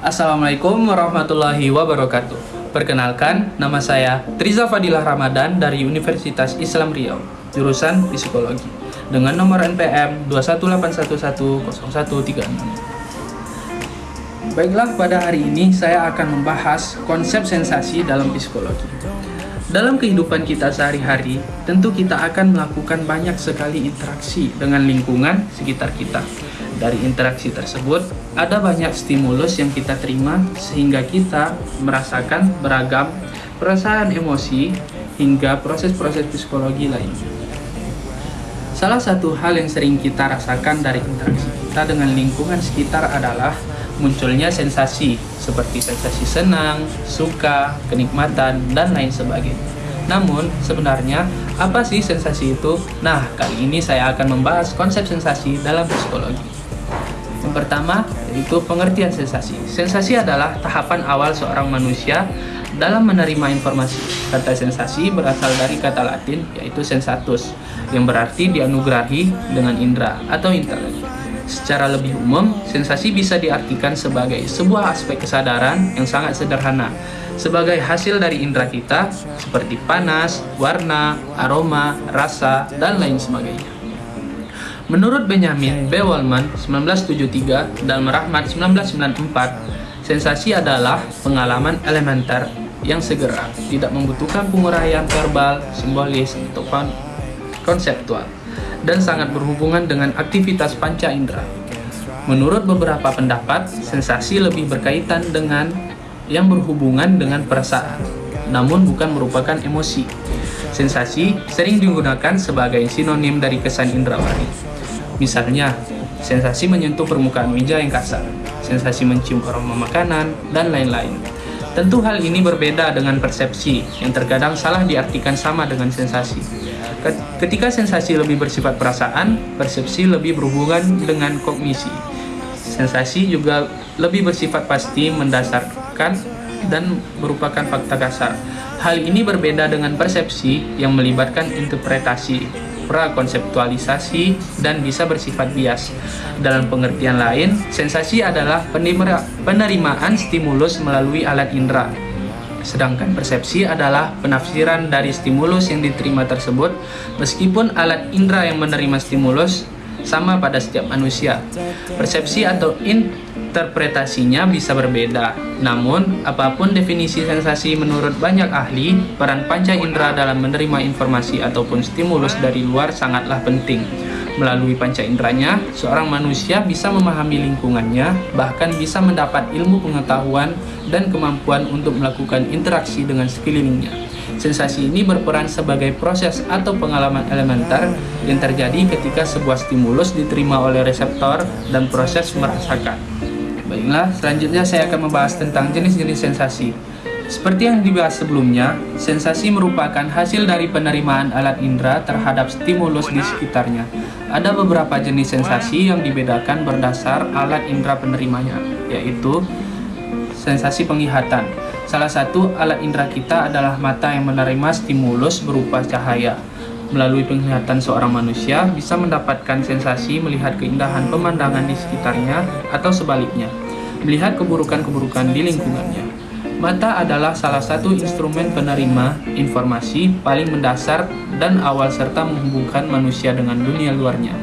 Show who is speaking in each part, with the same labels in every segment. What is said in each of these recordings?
Speaker 1: Assalamualaikum warahmatullahi wabarakatuh. Perkenalkan, nama saya Triza Fadilah Ramadan dari Universitas Islam Riau Jurusan Psikologi Dengan nomor NPM 218110136 Baiklah, pada hari ini saya akan membahas konsep sensasi dalam psikologi. Dalam kehidupan kita sehari-hari, tentu kita akan melakukan banyak sekali interaksi dengan lingkungan sekitar kita. Dari interaksi tersebut, ada banyak stimulus yang kita terima sehingga kita merasakan beragam perasaan emosi hingga proses-proses psikologi lainnya. Salah satu hal yang sering kita rasakan dari interaksi kita dengan lingkungan sekitar adalah munculnya sensasi seperti sensasi senang, suka, kenikmatan, dan lain sebagainya. Namun, sebenarnya apa sih sensasi itu? Nah, kali ini saya akan membahas konsep sensasi dalam psikologi. Pertama, yaitu pengertian sensasi. Sensasi adalah tahapan awal seorang manusia dalam menerima informasi. Kata sensasi berasal dari kata latin, yaitu sensatus, yang berarti dianugerahi dengan indera atau intelek. Secara lebih umum, sensasi bisa diartikan sebagai sebuah aspek kesadaran yang sangat sederhana, sebagai hasil dari indera kita seperti panas, warna, aroma, rasa, dan lain sebagainya. Menurut Benjamin B. Wallman 1973 dan Merahmat 1994, sensasi adalah pengalaman elementer yang segera, tidak membutuhkan penguraian verbal, simbolis, atau konseptual dan sangat berhubungan dengan aktivitas panca indera. Menurut beberapa pendapat, sensasi lebih berkaitan dengan yang berhubungan dengan perasaan, namun bukan merupakan emosi. Sensasi sering digunakan sebagai sinonim dari kesan indrawani. Misalnya, sensasi menyentuh permukaan meja yang kasar, sensasi mencium aroma makanan, dan lain-lain. Tentu hal ini berbeda dengan persepsi, yang terkadang salah diartikan sama dengan sensasi. Ketika sensasi lebih bersifat perasaan, persepsi lebih berhubungan dengan kognisi. Sensasi juga lebih bersifat pasti mendasarkan dan merupakan fakta kasar. Hal ini berbeda dengan persepsi yang melibatkan interpretasi, prakonseptualisasi, dan bisa bersifat bias. Dalam pengertian lain, sensasi adalah penerimaan stimulus melalui alat indera, Sedangkan persepsi adalah penafsiran dari stimulus yang diterima tersebut, meskipun alat indera yang menerima stimulus sama pada setiap manusia. Persepsi atau interpretasinya bisa berbeda. Namun, apa pun definisi sensasi menurut banyak ahli, peran panca indera dalam menerima informasi ataupun stimulus dari luar sangatlah penting. Melalui panca inderanya, seorang manusia bisa memahami lingkungannya, bahkan bisa mendapat ilmu pengetahuan dan kemampuan untuk melakukan interaksi dengan sekelilingnya. Sensasi ini berperan sebagai proses atau pengalaman elementer yang terjadi ketika sebuah stimulus diterima oleh reseptor dan proses merasakan. Baiklah, selanjutnya saya akan membahas tentang jenis-jenis sensasi. Seperti yang dibahas sebelumnya, sensasi merupakan hasil dari penerimaan alat indera terhadap stimulus di sekitarnya. Ada beberapa jenis sensasi yang dibedakan berdasar alat indera penerimanya, yaitu sensasi penglihatan. Salah satu alat indera kita adalah mata yang menerima stimulus berupa cahaya. Melalui penglihatan seorang manusia bisa mendapatkan sensasi melihat keindahan pemandangan di sekitarnya atau sebaliknya, melihat keburukan-keburukan di lingkungannya. Mata adalah salah satu instrumen penerima informasi paling mendasar dan awal serta menghubungkan manusia dengan dunia luarnya.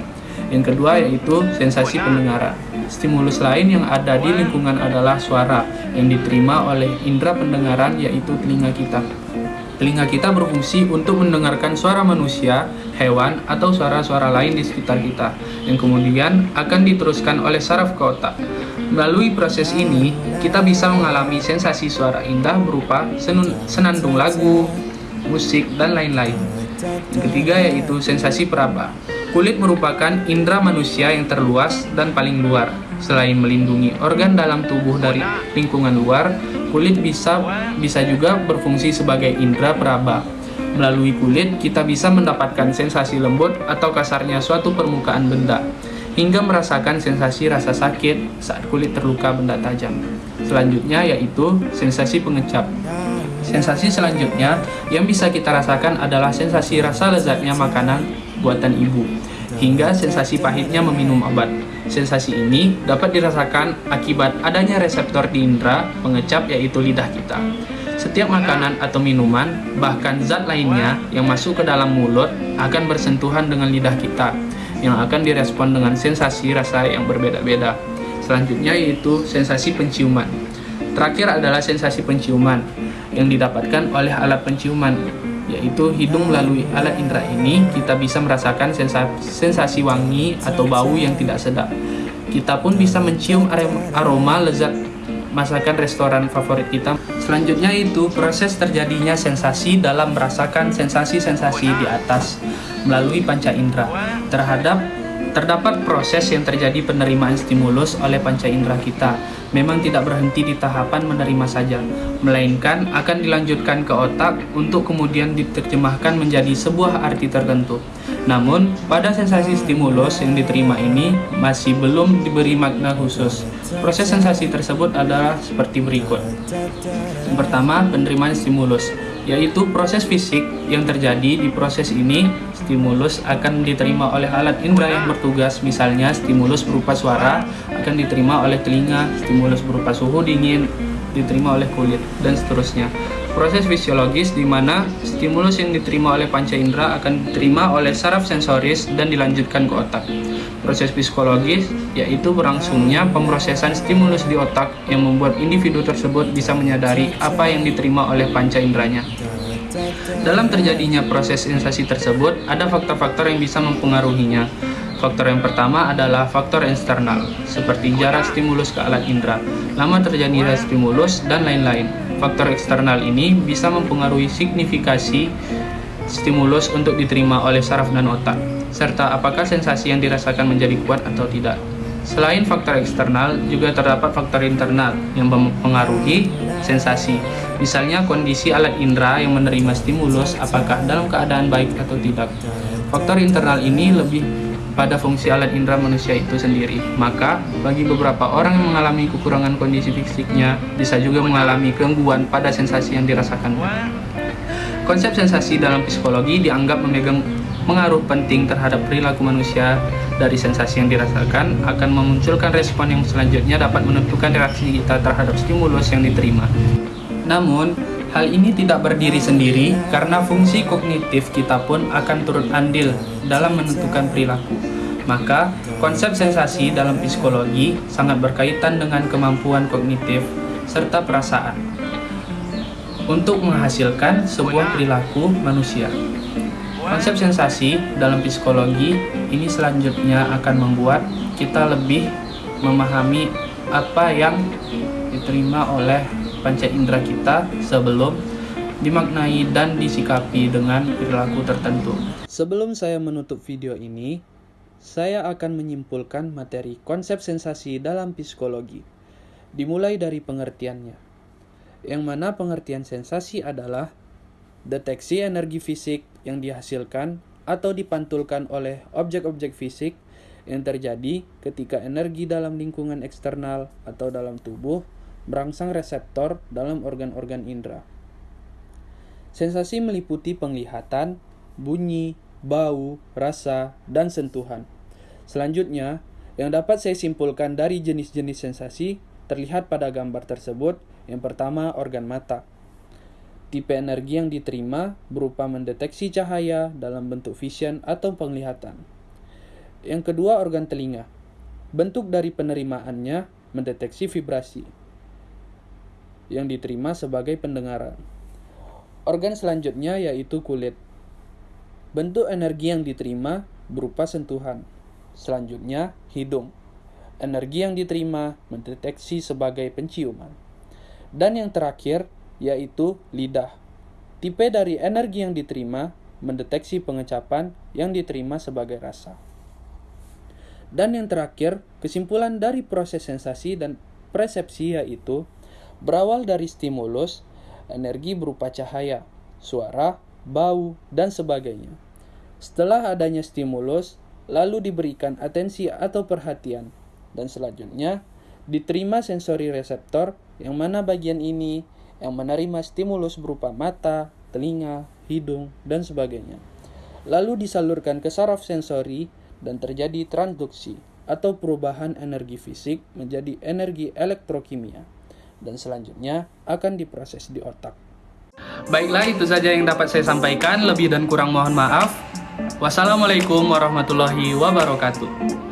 Speaker 1: Yang kedua yaitu sensasi pendengaran. Stimulus lain yang ada di lingkungan adalah suara yang diterima oleh indera pendengaran yaitu telinga kita. Telinga kita berfungsi untuk mendengarkan suara manusia, hewan, atau suara-suara lain di sekitar kita, yang kemudian akan diteruskan oleh saraf ke otak. Melalui proses ini, kita bisa mengalami sensasi suara indah berupa senandung lagu, musik, dan lain-lain. Yang ketiga yaitu sensasi peraba. Kulit merupakan indera manusia yang terluas dan paling luar. Selain melindungi organ dalam tubuh dari lingkungan luar, kulit bisa bisa juga berfungsi sebagai indera peraba. Melalui kulit, kita bisa mendapatkan sensasi lembut atau kasarnya suatu permukaan benda hingga merasakan sensasi rasa sakit saat kulit terluka benda tajam. Selanjutnya yaitu sensasi pengecap. Sensasi selanjutnya yang bisa kita rasakan adalah sensasi rasa lezatnya makanan buatan ibu, hingga sensasi pahitnya meminum obat. Sensasi ini dapat dirasakan akibat adanya reseptor di indera pengecap yaitu lidah kita. Setiap makanan atau minuman, bahkan zat lainnya yang masuk ke dalam mulut akan bersentuhan dengan lidah kita, yang akan direspon dengan sensasi rasa yang berbeda-beda. Selanjutnya yaitu sensasi penciuman. Terakhir adalah sensasi penciuman yang didapatkan oleh alat penciuman yaitu hidung melalui alat indera ini kita bisa merasakan sensasi wangi atau bau yang tidak sedap. Kita pun bisa mencium aroma lezat masakan restoran favorit kita. Selanjutnya itu proses terjadinya sensasi dalam merasakan sensasi-sensasi di atas melalui panca indera terhadap terdapat proses yang terjadi penerimaan stimulus oleh panca indera kita memang tidak berhenti di tahapan menerima saja, melainkan akan dilanjutkan ke otak untuk kemudian diterjemahkan menjadi sebuah arti tertentu. Namun, pada sensasi stimulus yang diterima ini masih belum diberi makna khusus. Proses sensasi tersebut adalah seperti berikut. Pertama, penerimaan stimulus yaitu proses fisik yang terjadi di proses ini stimulus akan diterima oleh alat indera yang bertugas misalnya stimulus berupa suara akan diterima oleh telinga stimulus berupa suhu dingin diterima oleh kulit dan seterusnya proses fisiologis di mana stimulus yang diterima oleh panca indera akan diterima oleh saraf sensoris dan dilanjutkan ke otak proses psikologis yaitu berlangsungnya pemrosesan stimulus di otak yang membuat individu tersebut bisa menyadari apa yang diterima oleh panca inderanya dalam terjadinya proses sensasi tersebut, ada faktor-faktor yang bisa mempengaruhinya. Faktor yang pertama adalah faktor eksternal, seperti jarak stimulus ke alat indera, lama terjadinya stimulus, dan lain-lain. Faktor eksternal ini bisa mempengaruhi signifikasi stimulus untuk diterima oleh saraf dan otak, serta apakah sensasi yang dirasakan menjadi kuat atau tidak. Selain faktor eksternal, juga terdapat faktor internal yang mempengaruhi sensasi. Misalnya kondisi alat indera yang menerima stimulus apakah dalam keadaan baik atau tidak. Faktor internal ini lebih pada fungsi alat indera manusia itu sendiri. Maka, bagi beberapa orang yang mengalami kekurangan kondisi fisiknya, bisa juga mengalami gangguan pada sensasi yang dirasakan. Konsep sensasi dalam psikologi dianggap memegang pengaruh penting terhadap perilaku manusia dari sensasi yang dirasakan akan memunculkan respon yang selanjutnya dapat menentukan reaksi kita terhadap stimulus yang diterima. Namun, hal ini tidak berdiri sendiri karena fungsi kognitif kita pun akan turut andil dalam menentukan perilaku. Maka, konsep sensasi dalam psikologi sangat berkaitan dengan kemampuan kognitif serta perasaan untuk menghasilkan sebuah perilaku manusia. Konsep sensasi dalam psikologi ini selanjutnya akan membuat kita lebih memahami apa yang diterima oleh panca indera kita sebelum dimaknai dan disikapi dengan perilaku tertentu. Sebelum saya menutup video ini, saya akan menyimpulkan materi konsep sensasi dalam psikologi. Dimulai dari pengertiannya. Yang mana pengertian sensasi adalah deteksi energi fisik yang dihasilkan atau dipantulkan oleh objek-objek fisik yang terjadi ketika energi dalam lingkungan eksternal atau dalam tubuh berangsang reseptor dalam organ-organ indera. Sensasi meliputi penglihatan, bunyi, bau, rasa, dan sentuhan. Selanjutnya, yang dapat saya simpulkan dari jenis-jenis sensasi terlihat pada gambar tersebut. Yang pertama, organ mata. Tipe energi yang diterima berupa mendeteksi cahaya dalam bentuk vision atau penglihatan. Yang kedua, organ telinga. Bentuk dari penerimaannya mendeteksi vibrasi yang diterima sebagai pendengaran. Organ selanjutnya yaitu kulit. Bentuk energi yang diterima berupa sentuhan. Selanjutnya, hidung. Energi yang diterima mendeteksi sebagai penciuman. Dan yang terakhir yaitu lidah. Tipe dari energi yang diterima mendeteksi pengecapan yang diterima sebagai rasa. Dan yang terakhir, kesimpulan dari proses sensasi dan persepsi yaitu berawal dari stimulus, energi berupa cahaya, suara, bau, dan sebagainya. Setelah adanya stimulus, lalu diberikan atensi atau perhatian, dan selanjutnya diterima sensori reseptor yang mana bagian ini yang menerima stimulus berupa mata, telinga, hidung, dan sebagainya. Lalu disalurkan ke saraf sensori dan terjadi transduksi. atau perubahan energi fisik menjadi energi elektrokimia dan selanjutnya akan diproses di otak. Baiklah itu saja yang dapat saya sampaikan, lebih dan kurang mohon maaf. Wassalamualaikum warahmatullahi wabarakatuh.